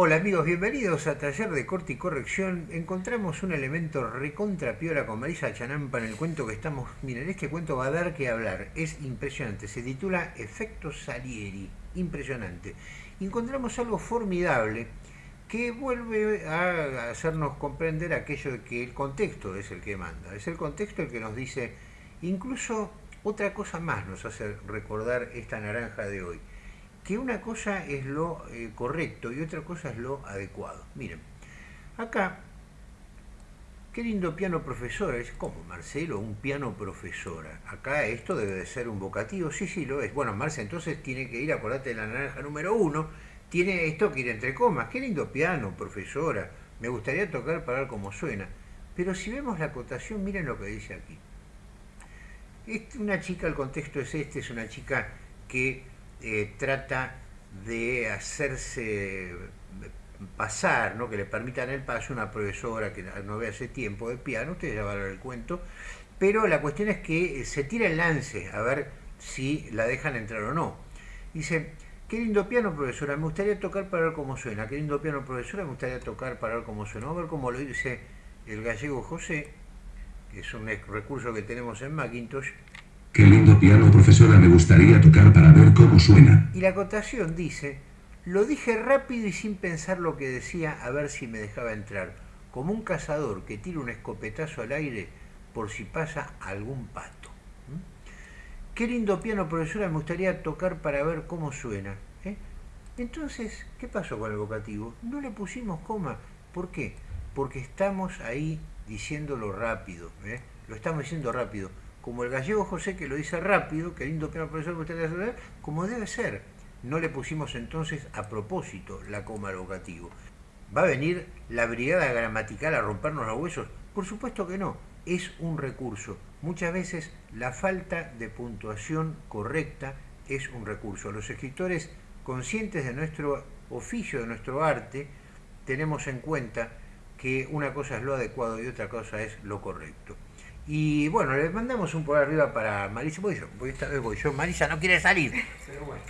Hola amigos, bienvenidos a Taller de Corte y Corrección. Encontramos un elemento recontra piola con Marisa Chanampa en el cuento que estamos... Miren, este cuento va a dar que hablar, es impresionante. Se titula Efecto Salieri, impresionante. Encontramos algo formidable que vuelve a hacernos comprender aquello de que el contexto es el que manda. Es el contexto el que nos dice, incluso otra cosa más nos hace recordar esta naranja de hoy que una cosa es lo eh, correcto y otra cosa es lo adecuado. Miren, acá, qué lindo piano profesora, es como Marcelo, un piano profesora. Acá esto debe de ser un vocativo, sí, sí lo es. Bueno, Marce entonces tiene que ir, acordate de la naranja número uno, tiene esto que ir entre comas, qué lindo piano profesora, me gustaría tocar para ver cómo suena. Pero si vemos la acotación, miren lo que dice aquí. una chica, el contexto es este, es una chica que eh, trata de hacerse pasar, ¿no? que le permitan el paso una profesora que no ve hace tiempo de piano, ustedes ya van a ver el cuento, pero la cuestión es que se tira el lance a ver si la dejan entrar o no. Dice, qué lindo piano profesora, me gustaría tocar para ver cómo suena, qué lindo piano profesora, me gustaría tocar para ver cómo suena, a ver cómo lo dice el gallego José, que es un recurso que tenemos en Macintosh, piano, profesora, me gustaría tocar para ver cómo suena. Y la acotación dice, lo dije rápido y sin pensar lo que decía a ver si me dejaba entrar, como un cazador que tira un escopetazo al aire por si pasa algún pato. ¿Mm? Qué lindo piano, profesora, me gustaría tocar para ver cómo suena. ¿eh? Entonces, ¿qué pasó con el vocativo? No le pusimos coma. ¿Por qué? Porque estamos ahí diciéndolo rápido. ¿eh? Lo estamos diciendo rápido como el gallego José que lo dice rápido, que lindo piano profesor que usted le como debe ser. No le pusimos entonces a propósito la coma al. ¿Va a venir la brigada gramatical a rompernos los huesos? Por supuesto que no, es un recurso. Muchas veces la falta de puntuación correcta es un recurso. Los escritores conscientes de nuestro oficio, de nuestro arte, tenemos en cuenta que una cosa es lo adecuado y otra cosa es lo correcto. Y bueno, le mandamos un por arriba para Marisa. Voy yo, voy esta vez voy yo. Marisa no quiere salir. Pero bueno.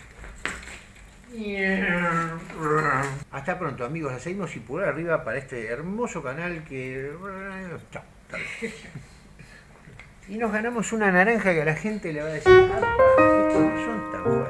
Hasta pronto amigos, la seguimos y por arriba para este hermoso canal que... Chao. Y nos ganamos una naranja que a la gente le va a decir, estos no son tan.